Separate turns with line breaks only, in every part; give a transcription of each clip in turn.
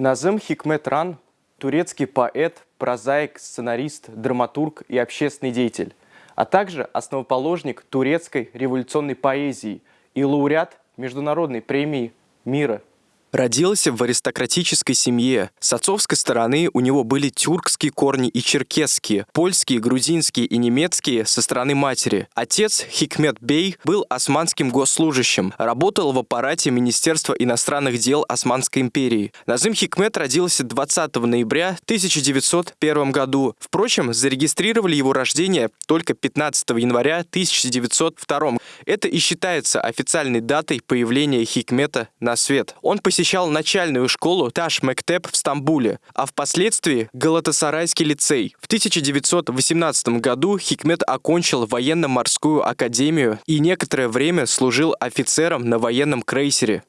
Назым Хикметран – турецкий поэт, прозаик, сценарист, драматург и общественный деятель, а также основоположник турецкой революционной поэзии и лауреат Международной премии мира –
Родился в аристократической семье. С отцовской стороны у него были тюркские корни и черкесские, польские, грузинские и немецкие со стороны матери. Отец Хикмет Бей был османским госслужащим, работал в аппарате Министерства иностранных дел Османской империи. Назым Хикмет родился 20 ноября 1901 году. Впрочем, зарегистрировали его рождение только 15 января 1902. Это и считается официальной датой появления Хикмета на свет. Он посетил посещал начальную школу Таш Мектеп в Стамбуле, а впоследствии Галатасарайский лицей. В 1918 году Хикмет окончил военно-морскую академию и некоторое время служил офицером на военном крейсере.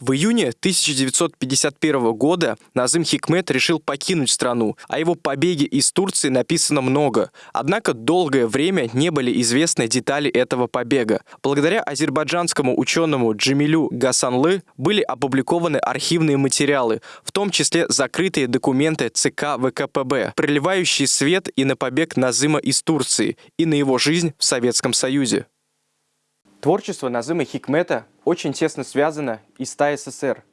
В июне 1951 года Назым Хикмет решил покинуть страну. О его побеге из Турции написано много. Однако долгое время не были известны детали этого побега. Благодаря азербайджанскому ученому Джамилю Гасанлы были опубликованы архивные материалы, в том числе закрытые документы ЦК ВКПБ, проливающие свет и на побег Назыма из Турции, и на его жизнь в Советском Союзе.
Творчество Назыма Хикмета очень тесно связано и с ТАССР.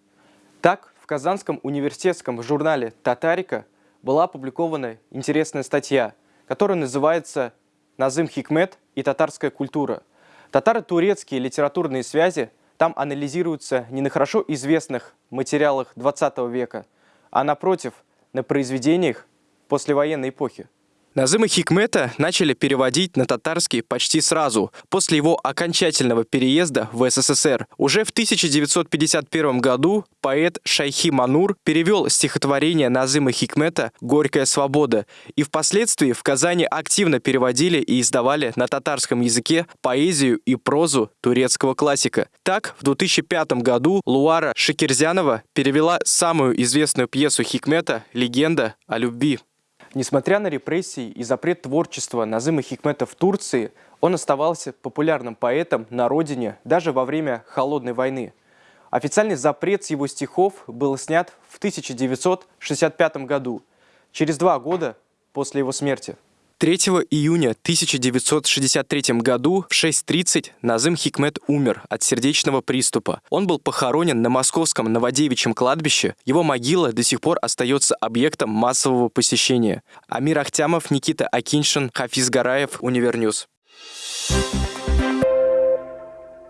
Так, в Казанском университетском журнале «Татарика» была опубликована интересная статья, которая называется «Назым Хикмет и татарская культура». Татаро-турецкие литературные связи там анализируются не на хорошо известных материалах 20 века, а напротив, на произведениях послевоенной эпохи.
Назыма Хикмета начали переводить на татарский почти сразу, после его окончательного переезда в СССР. Уже в 1951 году поэт Шайхи Манур перевел стихотворение Назыма Хикмета «Горькая свобода», и впоследствии в Казани активно переводили и издавали на татарском языке поэзию и прозу турецкого классика. Так, в 2005 году Луара Шикерзянова перевела самую известную пьесу Хикмета «Легенда о любви».
Несмотря на репрессии и запрет творчества Назыма Хикмета в Турции, он оставался популярным поэтом на родине даже во время Холодной войны. Официальный запрет с его стихов был снят в 1965 году, через два года после его смерти.
3 июня 1963 году в 6.30 Назым Хикмет умер от сердечного приступа. Он был похоронен на московском Новодевичьем кладбище. Его могила до сих пор остается объектом массового посещения. Амир Ахтямов, Никита Акиншин, Хафиз Гараев, Univer News. Thank you